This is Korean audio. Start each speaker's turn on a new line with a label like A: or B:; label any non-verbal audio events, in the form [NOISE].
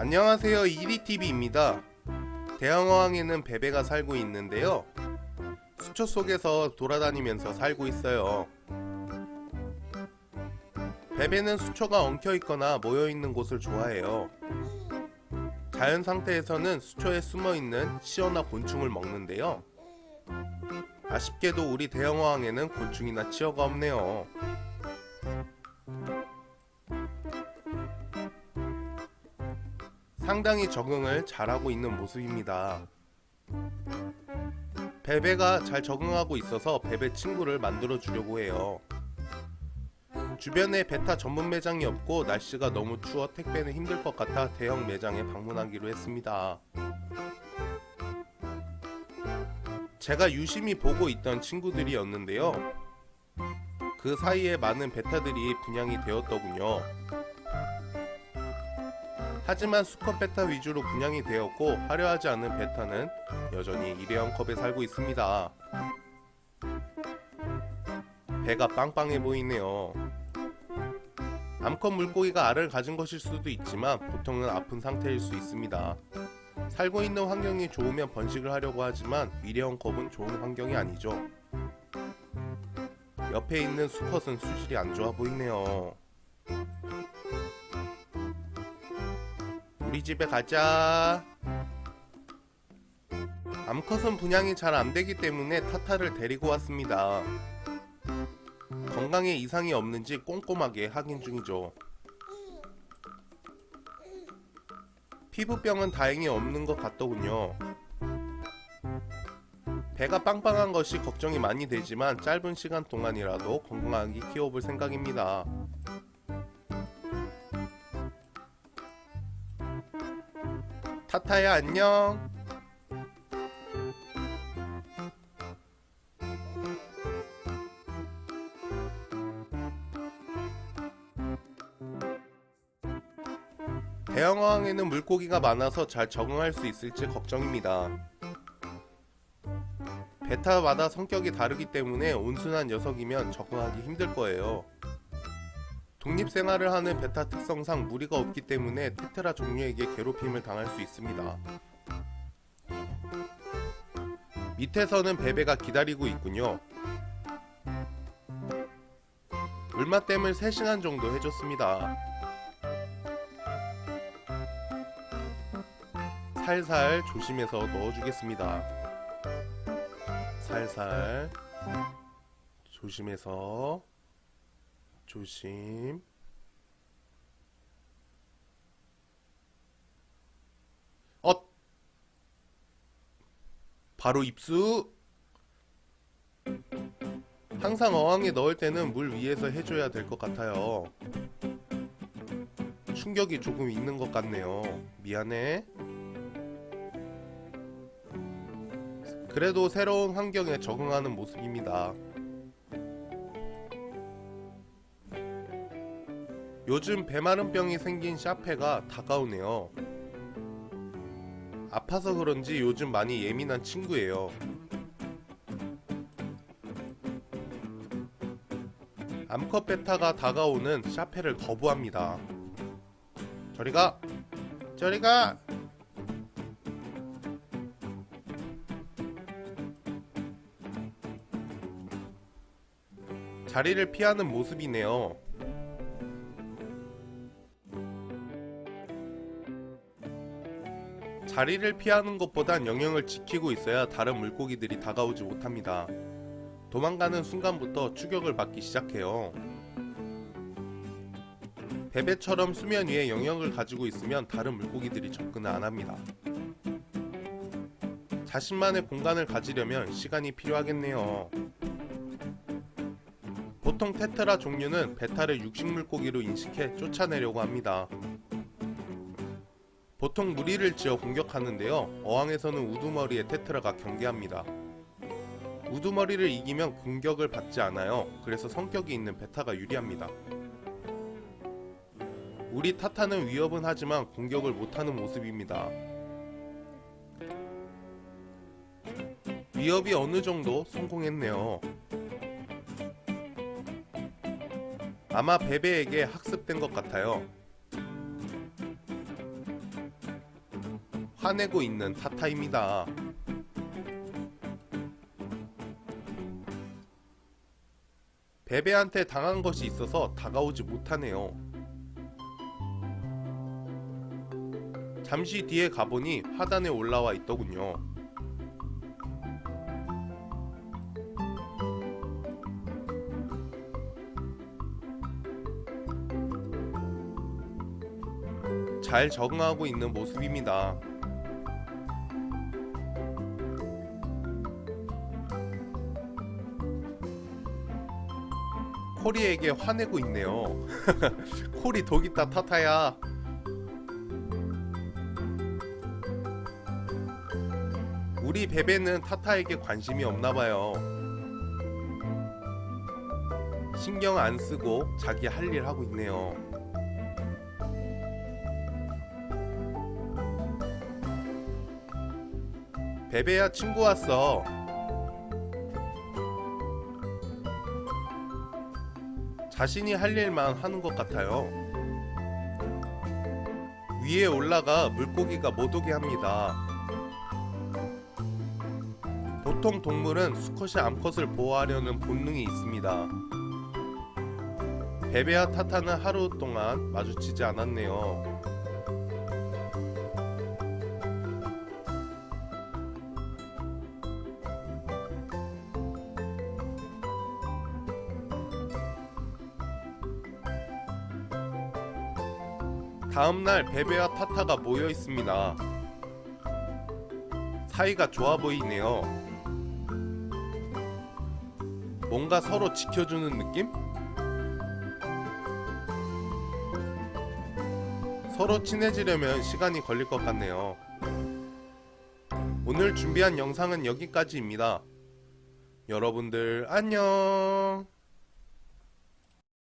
A: 안녕하세요. 이리TV입니다. 대형어항에는 베베가 살고 있는데요. 수초 속에서 돌아다니면서 살고 있어요. 베베는 수초가 엉켜있거나 모여있는 곳을 좋아해요. 자연 상태에서는 수초에 숨어있는 치어나 곤충을 먹는데요. 아쉽게도 우리 대형어항에는 곤충이나 치어가 없네요 상당히 적응을 잘하고 있는 모습입니다. 베베가 잘 적응하고 있어서 베베 친구를 만들어 주려고 해요. 주변에 베타 전문 매장이 없고 날씨가 너무 추워 택배는 힘들 것 같아 대형 매장에 방문하기로 했습니다. 제가 유심히 보고 있던 친구들이었는데요. 그 사이에 많은 베타들이 분양이 되었더군요. 하지만 수컷 베타 위주로 분양이 되었고 화려하지 않은 베타는 여전히 일회용 컵에 살고 있습니다. 배가 빵빵해 보이네요. 암컷 물고기가 알을 가진 것일 수도 있지만 보통은 아픈 상태일 수 있습니다. 살고 있는 환경이 좋으면 번식을 하려고 하지만 일회용 컵은 좋은 환경이 아니죠. 옆에 있는 수컷은 수질이 안 좋아 보이네요. 우리 집에 가자. 암컷은 분양이 잘 안되기 때문에 타타를 데리고 왔습니다. 건강에 이상이 없는지 꼼꼼하게 확인 중이죠. 피부병은 다행히 없는 것 같더군요. 배가 빵빵한 것이 걱정이 많이 되지만 짧은 시간 동안이라도 건강하게 키워볼 생각입니다. 타타야 안녕. 대형어항에는 물고기가 많아서 잘 적응할 수 있을지 걱정입니다. 베타마다 성격이 다르기 때문에 온순한 녀석이면 적응하기 힘들 거예요 독립생활을 하는 베타 특성상 무리가 없기 때문에 테트라 종류에게 괴롭힘을 당할 수 있습니다. 밑에서는 베베가 기다리고 있군요. 물맛댐을 3시간 정도 해줬습니다. 살살 조심해서 넣어주겠습니다. 살살 조심해서 조심. 어 바로 입수. 항상 어항에 넣을 때는 물 위에서 해줘야 될 것 같아요. 충격이 조금 있는 것 같네요. 미안해. 그래도 새로운 환경에 적응하는 모습입니다 요즘 배마른병이 생긴 샤페가 다가오네요. 아파서 그런지 요즘 많이 예민한 친구예요. 암컷 베타가 다가오는 샤페를 거부합니다. 저리가! 저리가! 자리를 피하는 모습이네요 자리를 피하는 것보단 영역을 지키고 있어야 다른 물고기들이 다가오지 못합니다. 도망가는 순간부터 추격을 받기 시작해요. 베베처럼 수면 위에 영역을 가지고 있으면 다른 물고기들이 접근을 안합니다. 자신만의 공간을 가지려면 시간이 필요하겠네요. 보통 테트라 종류는 베타를 육식물고기로 인식해 쫓아내려고 합니다. 보통 무리를 지어 공격하는데요. 어항에서는 우두머리의 테트라가 경계합니다. 우두머리를 이기면 공격을 받지 않아요. 그래서 성격이 있는 베타가 유리합니다. 우리 타타는 위협은 하지만 공격을 못하는 모습입니다. 위협이 어느정도 성공했네요. 아마 베베에게 학습된 것 같아요 화내고 있는 타타입니다. 베베한테 당한 것이 있어서 다가오지 못하네요. 잠시 뒤에 가보니 하단에 올라와 있더군요. 잘 적응하고 있는 모습입니다. 코리에게 화내고 있네요. [LAUGHS] 코리 독있다 타타야. 우리 베베는 타타에게 관심이 없나봐요. 신경 안 쓰고 자기 할 일 하고 있네요. 베베야 친구 왔어. 자신이 할 일만 하는 것 같아요. 위에 올라가 물고기가 못 오게 합니다. 보통 동물은 수컷이 암컷을 보호하려는 본능이 있습니다. 베베와 타타는 하루 동안 마주치지 않았네요. 다음날 베베와 타타가 모여 있습니다. 사이가 좋아 보이네요. 뭔가 서로 지켜주는 느낌? 서로 친해지려면 시간이 걸릴 것 같네요. 오늘 준비한 영상은 여기까지입니다. 여러분들 안녕.